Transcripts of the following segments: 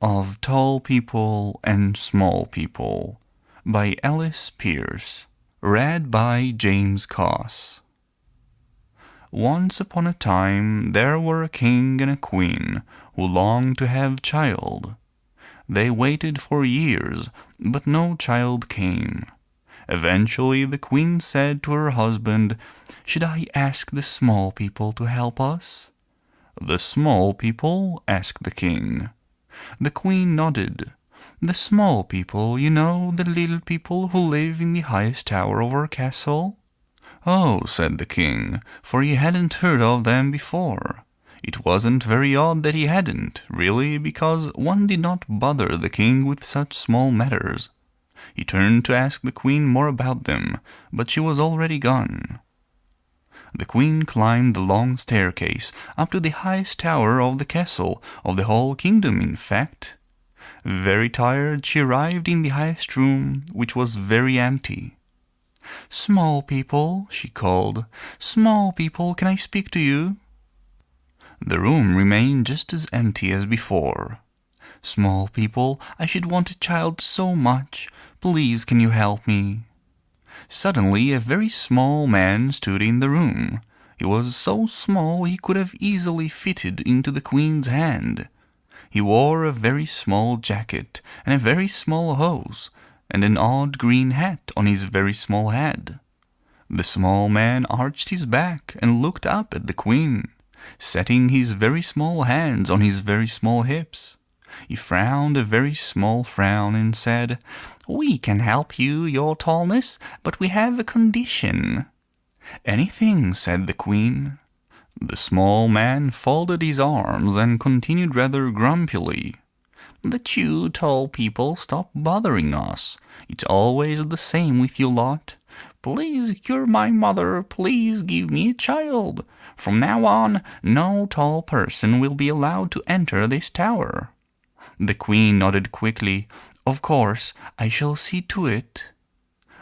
of Tall People and Small People by Alice Pierce Read by James Coss Once upon a time there were a king and a queen who longed to have child. They waited for years, but no child came. Eventually the queen said to her husband, "Should I ask the small people to help us?" "The small people?" asked the king. The queen nodded. "The small people, you know, the little people who live in the highest tower of our castle?" "Oh," said the king, for he hadn't heard of them before. It wasn't very odd that he hadn't, really, because one did not bother the king with such small matters. He turned to ask the queen more about them, but she was already gone. The queen climbed the long staircase up to the highest tower of the castle, of the whole kingdom in fact. Very tired, she arrived in the highest room, which was very empty. "Small people," she called, "small people, can I speak to you?" The room remained just as empty as before. "Small people, I should want a child so much. Please can you help me?" Suddenly a very small man stood in the room. He was so small he could have easily fitted into the queen's hand. He wore a very small jacket and a very small hose, and an odd green hat on his very small head. The small man arched his back and looked up at the queen, setting his very small hands on his very small hips. He frowned a very small frown and said, "We can help you, your tallness, but we have a condition." "Anything," said the queen. The small man folded his arms and continued rather grumpily, "That you tall people stop bothering us. It's always the same with you lot. Please cure my mother, please give me a child. From now on no tall person will be allowed to enter this tower." The queen nodded quickly. "Of course, I shall see to it."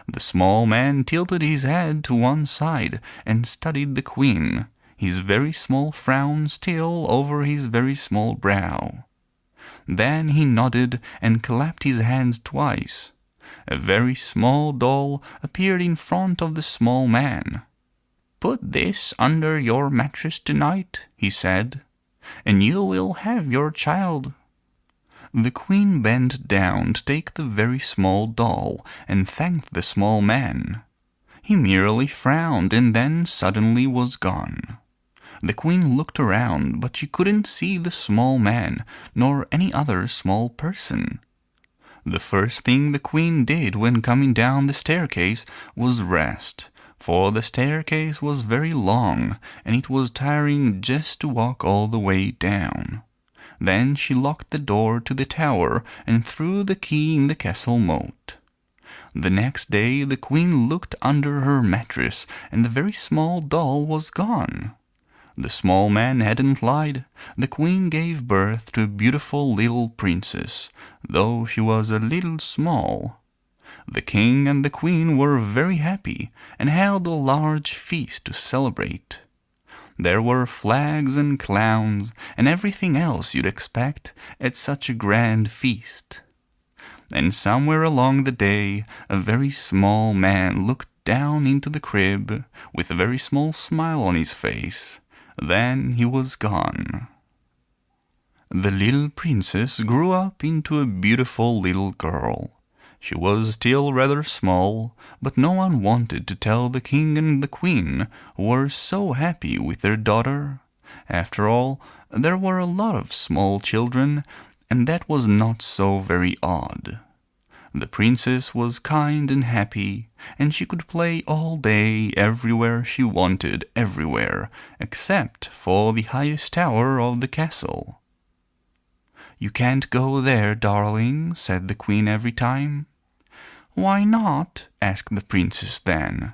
The small man tilted his head to one side and studied the queen, his very small frown still over his very small brow. Then he nodded and clapped his hands twice. A very small doll appeared in front of the small man. "Put this under your mattress tonight," he said, "and you will have your child." The queen bent down to take the very small doll and thanked the small man. He merely frowned and then suddenly was gone. The queen looked around but she couldn't see the small man nor any other small person. The first thing the queen did when coming down the staircase was rest, for the staircase was very long and it was tiring just to walk all the way down. Then she locked the door to the tower and threw the key in the castle moat. The next day the queen looked under her mattress and the very small doll was gone. The small man hadn't lied. The queen gave birth to a beautiful little princess, though she was a little small. The king and the queen were very happy and held a large feast to celebrate. There were flags and clowns and everything else you'd expect at such a grand feast. And somewhere along the day a very small man looked down into the crib with a very small smile on his face. Then he was gone. The little princess grew up into a beautiful little girl. She was still rather small, but no one wanted to tell the king and the queen, who were so happy with their daughter. After all, there were a lot of small children, and that was not so very odd. The princess was kind and happy, and she could play all day everywhere she wanted everywhere, except for the highest tower of the castle. "You can't go there, darling," said the queen every time. "Why not?" asked the princess then.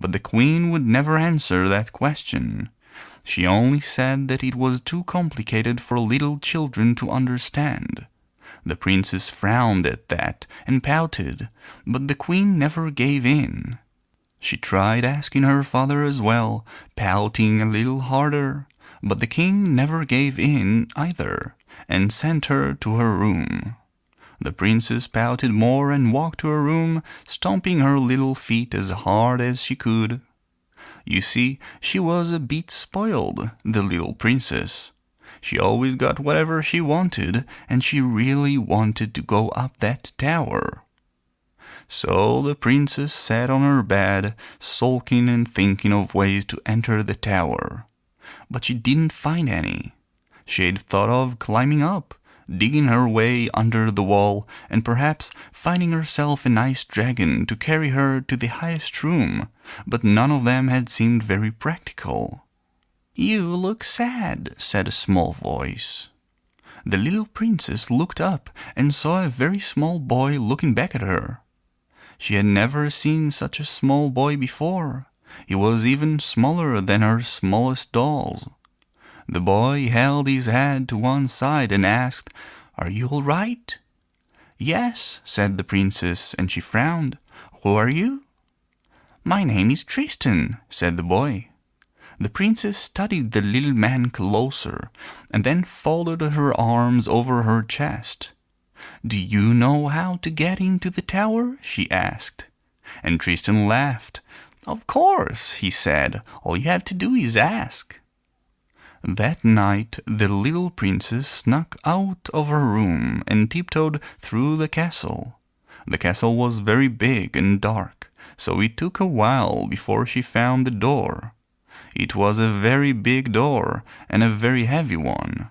But the queen would never answer that question. She only said that it was too complicated for little children to understand. The princess frowned at that and pouted, but the queen never gave in. She tried asking her father as well, pouting a little harder, but the king never gave in either, and sent her to her room. The princess pouted more and walked to her room, stomping her little feet as hard as she could. You see, she was a bit spoiled, the little princess. She always got whatever she wanted, and she really wanted to go up that tower. So the princess sat on her bed, sulking and thinking of ways to enter the tower. But she didn't find any. She had thought of climbing up, digging her way under the wall, and perhaps finding herself a nice dragon to carry her to the highest room, but none of them had seemed very practical. You look sad, said a small voice. The little princess looked up and saw a very small boy looking back at her. She had never seen such a small boy before. He was even smaller than her smallest dolls. The boy held his head to one side and asked, Are you all right? Yes, said the princess, and she frowned. Who are you? My name is Tristan, said the boy. The princess studied the little man closer and then folded her arms over her chest. Do you know how to get into the tower? she asked. And Tristan laughed. Of course, he said. All you have to do is ask. That night the little princess snuck out of her room and tiptoed through the castle. The castle was very big and dark, so it took a while before she found the door. It was a very big door and a very heavy one.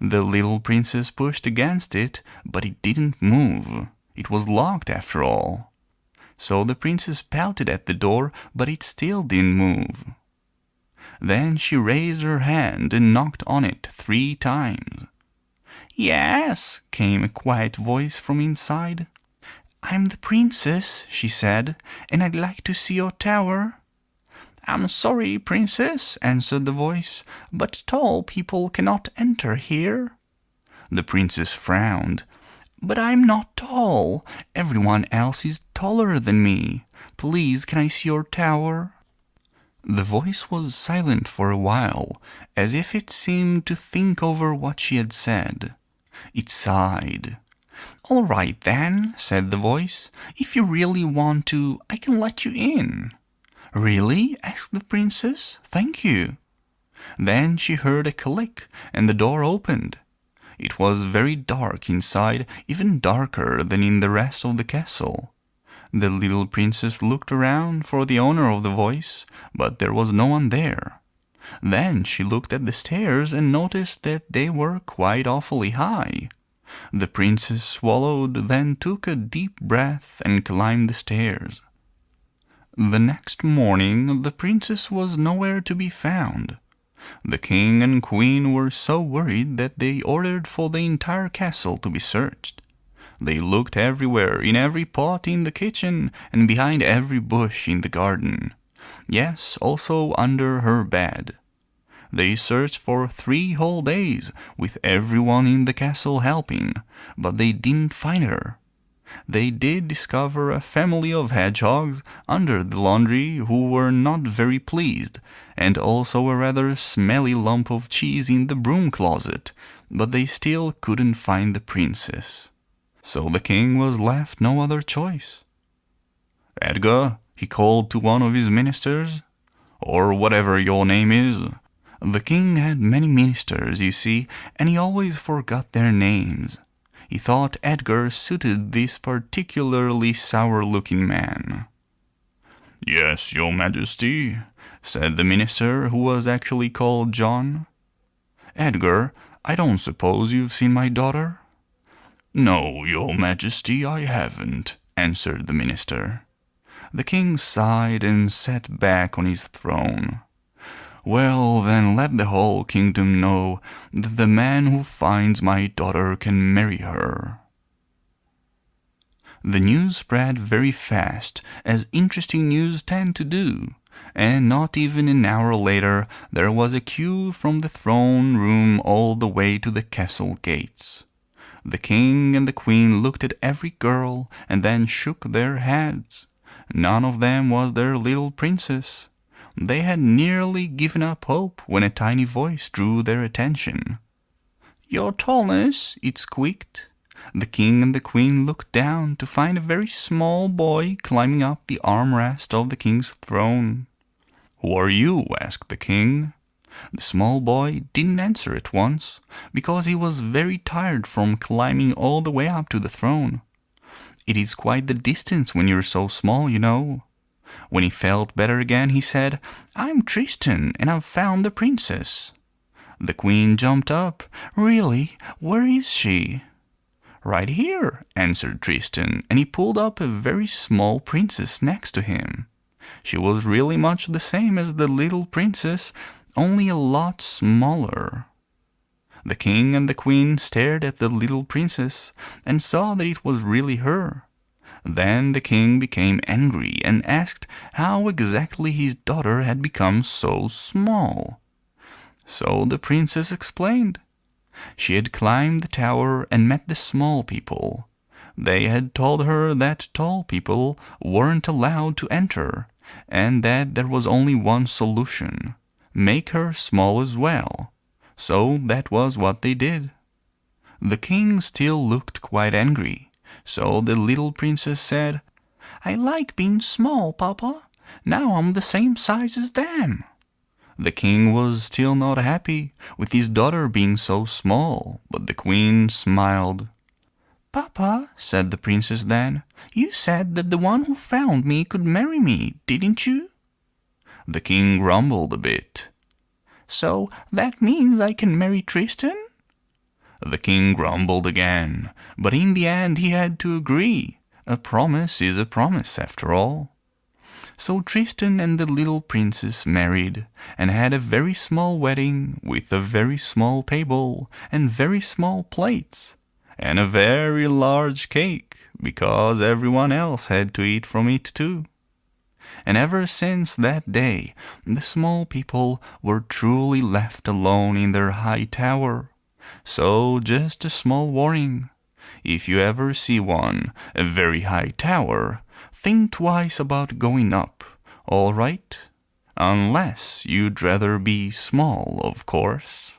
The little princess pushed against it, but it didn't move. It was locked after all. So the princess pouted at the door, but it still didn't move. Then she raised her hand and knocked on it three times. Yes, came a quiet voice from inside. I'm the princess, she said, and I'd like to see your tower. I'm sorry, princess, answered the voice, but tall people cannot enter here. The princess frowned. But I'm not tall. Everyone else is taller than me. Please, can I see your tower? The voice was silent for a while, as if it seemed to think over what she had said. It sighed. All right then, said the voice. If you really want to, I can let you in. Really? asked the princess. Thank you. Then she heard a click and the door opened. It was very dark inside, even darker than in the rest of the castle. The little princess looked around for the owner of the voice, but there was no one there. Then she looked at the stairs and noticed that they were quite awfully high. The princess swallowed, then took a deep breath and climbed the stairs. The next morning the princess was nowhere to be found. The king and queen were so worried that they ordered for the entire castle to be searched. They looked everywhere, in every pot in the kitchen and behind every bush in the garden. Yes, also under her bed. They searched for three whole days, with everyone in the castle helping, but they didn't find her. They did discover a family of hedgehogs under the laundry who were not very pleased, and also a rather smelly lump of cheese in the broom closet, but they still couldn't find the princess. So the king was left no other choice. Edgar, he called to one of his ministers, or whatever your name is. The king had many ministers, you see, and he always forgot their names. He thought Edgar suited this particularly sour-looking man. Yes, your majesty, said the minister, who was actually called John. Edgar, I don't suppose you've seen my daughter? No, your majesty, I haven't, answered the minister. The king sighed and sat back on his throne. Well, then let the whole kingdom know that the man who finds my daughter can marry her. The news spread very fast, as interesting news tend to do, and not even an hour later there was a queue from the throne room all the way to the castle gates. The king and the queen looked at every girl and then shook their heads. None of them was their little princess. They had nearly given up hope when a tiny voice drew their attention. Your tallness, it squeaked. The king and the queen looked down to find a very small boy climbing up the armrest of the king's throne. Who are you? asked the king. The small boy didn't answer at once, because he was very tired from climbing all the way up to the throne. It is quite the distance when you're so small, you know. When he felt better again, he said, I'm Tristan, and I've found the princess. The queen jumped up. Really? Where is she? Right here, answered Tristan, and he pulled up a very small princess next to him. She was really much the same as the little princess, only a lot smaller. The king and the queen stared at the little princess and saw that it was really her. Then the king became angry and asked how exactly his daughter had become so small. So the princess explained. She had climbed the tower and met the small people. They had told her that tall people weren't allowed to enter and that there was only one solution make her small as well. So that was what they did. The king still looked quite angry, so the little princess said, I like being small, Papa. Now I'm the same size as them. The king was still not happy with his daughter being so small, but the queen smiled. Papa, said the princess then, you said that the one who found me could marry me, didn't you? The king grumbled a bit. So that means I can marry Tristan? The king grumbled again, but in the end he had to agree. A promise is a promise after all. So Tristan and the little princess married and had a very small wedding with a very small table and very small plates and a very large cake because everyone else had to eat from it too. And ever since that day the small people were truly left alone in their high tower. So just a small warning. If you ever see one, a very high tower, think twice about going up, all right? Unless you'd rather be small, of course.